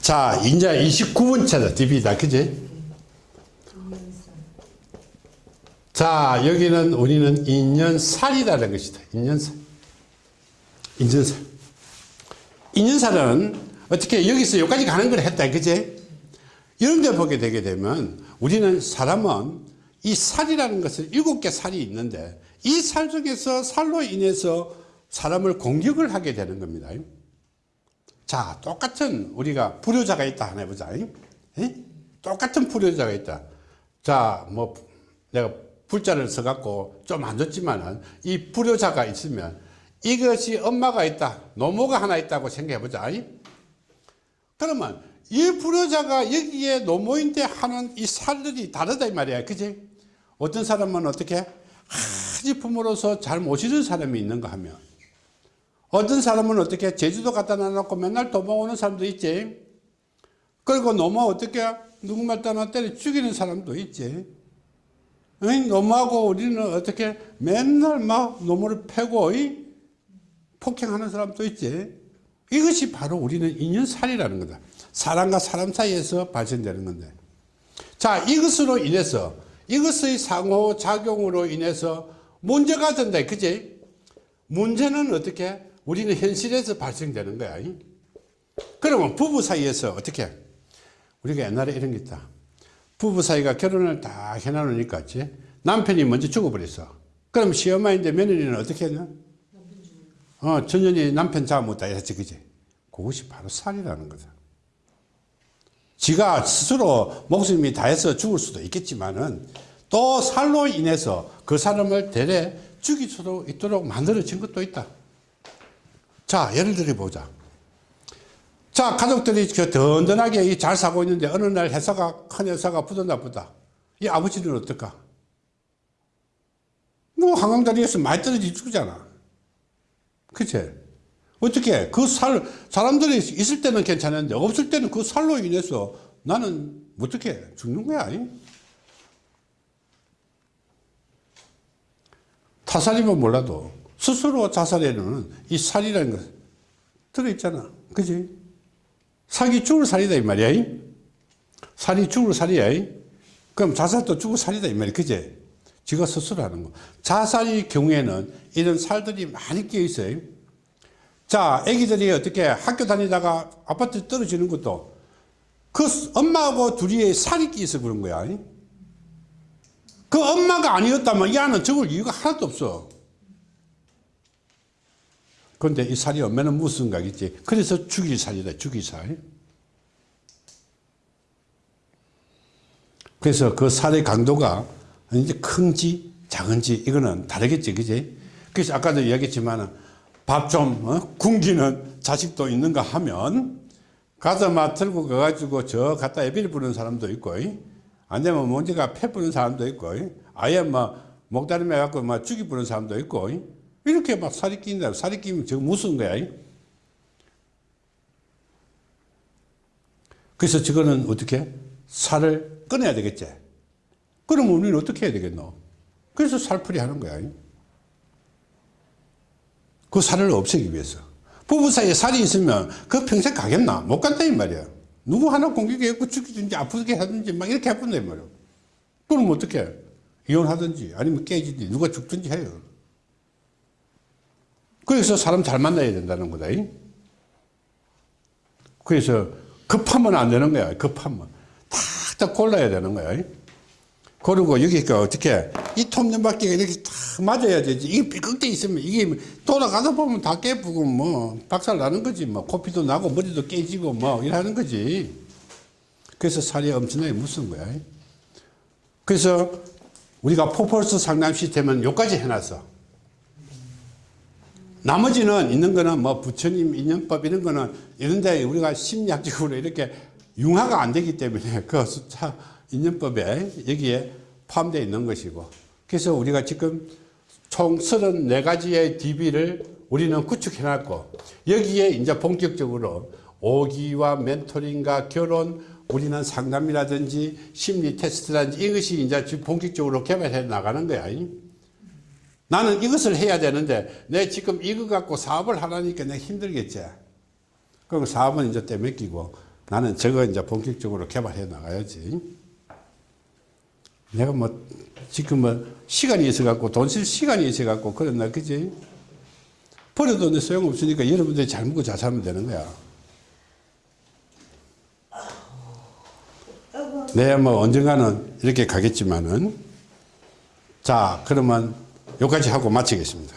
자, 이제 29번째다. DB다. 그지? 자, 여기는 우리는 인연살이라는 것이다. 인연살. 인연살. 인연살은 어떻게 여기서 여기까지 가는 걸 했다. 그지? 이런 데 보게 되게 되면 우리는 사람은 이 살이라는 것을 일곱 개 살이 있는데 이 살 중에서 살로 인해서 사람을 공격을 하게 되는 겁니다. 자, 똑같은 우리가 불효자가 있다 하나 해보자. 에? 똑같은 불효자가 있다. 자, 뭐 내가 불자를 써갖고 좀 안 좋지만은 이 불효자가 있으면 이것이 엄마가 있다. 노모가 하나 있다고 생각해보자. 그러면 이 불효자가 여기에 노모인데 하는 이 살들이 다르다 이 말이야. 그지? 어떤 사람은 어떻게 하지 품으로서 잘 모시는 사람이 있는가 하면 어떤 사람은 어떻게 제주도 갖다 놔놓고 맨날 도망오는 사람도 있지. 그리고 노모 어떻게 누구말 따나 때려 죽이는 사람도 있지. 노모하고 우리는 어떻게 맨날 막 노모를 패고 폭행하는 사람도 있지. 이것이 바로 우리는 인연살이라는 거다. 사람과 사람 사이에서 발생되는 건데. 자, 이것으로 인해서 이것의 상호작용으로 인해서 문제가 된다. 그지? 문제는 어떻게? 우리는 현실에서 발생되는 거야. 그러면 부부 사이에서 어떻게? 우리가 옛날에 이런 게 있다. 부부 사이가 결혼을 다 해놔놓으니까, 남편이 먼저 죽어버렸어. 그럼 시어머니인데 며느리는 어떻게 했냐? 어, 전년이 남편 잡아먹다 했지, 그지? 그것이 바로 살이라는 거다. 지가 스스로 목숨이 다해서 죽을 수도 있겠지만은 또 살로 인해서 그 사람을 대래 죽일 수도 있도록 만들어진 것도 있다. 자, 예를 들어 보자. 자, 가족들이 그 든든하게 잘 사고 있는데 어느 날 회사가, 큰 회사가 부도 나쁘다. 이 아버지는 어떨까? 뭐, 한강다리에서 많이 떨어지 죽잖아. 그치? 어떻게 그 살, 사람들이 있을 때는 괜찮은데 없을 때는 그 살로 인해서 나는 어떻게 죽는 거야. 타살이면 몰라도 스스로 자살에는 이 살이라는 것 들어있잖아. 그지? 살이 죽을 살이다 이 말이야. 살이 죽을 살이야. 그럼 자살도 죽을 살이다 이 말이야. 그지? 지가 스스로 하는 거. 자살의 경우에는 이런 살들이 많이 끼어 있어요. 자, 애기들이 어떻게 학교 다니다가 아파트 떨어지는 것도 그 엄마하고 둘이 살이 끼어서 그런 거야. 그 엄마가 아니었다면 이 아는 적을 이유가 하나도 없어. 그런데 이 살이 얼마나 무슨 각이지. 그래서 죽일 살이다, 죽일 살. 그래서 그 살의 강도가 이제 큰지 작은지 이거는 다르겠지, 그지? 그래서 아까도 이야기했지만 밥좀 어? 굶기는 자식도 있는가 하면 가서 막 들고 가가지고 저 갖다 애비를 부는 사람도 있고 안 되면 먼지가 패 부는 사람도 있고 아예 막 목다리 매갖고 막 죽이 부는 사람도 있고 이렇게 막 살이 끼는다 살이 끼면 저 무슨 거야 그래서 저거는 어떻게 살을 꺼내야 되겠지 그럼 우리는 어떻게 해야 되겠노 그래서 살풀이 하는 거야 그 살을 없애기 위해서. 부부 사이에 살이 있으면 그 평생 가겠나? 못 간다, 이 말이야. 누구 하나 공격해갖고 죽이든지 아프게 하든지 막 이렇게 해본다, 이 말이야. 그럼 어떻게 이혼하든지 아니면 깨지든지 누가 죽든지 해요. 그래서 사람 잘 만나야 된다는 거다. 그래서 급하면 안 되는 거야. 급하면. 탁탁 골라야 되는 거야. 그리고 여기가 어떻게 이 톱니바퀴가 이렇게 딱 맞아야 되지 이게 삐걱대 있으면 이게 돌아가다 보면 다 깨부고 뭐 박살 나는 거지 뭐 코피도 나고 머리도 깨지고 뭐 이러는 거지 그래서 살이 엄청나게 무슨 거야 그래서 우리가 포폴스 상담 시스템은 여기까지 해놨어 나머지는 있는 거는 뭐 부처님 인연법 이런 거는 이런데 우리가 심리학적으로 이렇게 융화가 안 되기 때문에 그 숫자 인연법에 여기에 포함되어 있는 것이고 그래서 우리가 지금 총 34가지의 DB를 우리는 구축해 놨고 여기에 이제 본격적으로 오기와 멘토링과 결혼 우리는 상담이라든지 심리 테스트라든지 이것이 이제 본격적으로 개발해 나가는 거야. 나는 이것을 해야 되는데 내 지금 이거 갖고 사업을 하라니까 내가 힘들겠지. 그리고 사업은 이제 떼맡기고 나는 저거 이제 본격적으로 개발해 나가야지. 내가 뭐 지금 뭐 시간이 있어 갖고 돈 쓸 시간이 있어 갖고 그랬나 그지? 버려도 내 소용없으니까 여러분들이 잘 먹고 잘 살면 되는 거야. 네, 뭐 언젠가는 이렇게 가겠지만은 자, 그러면 여기까지 하고 마치겠습니다.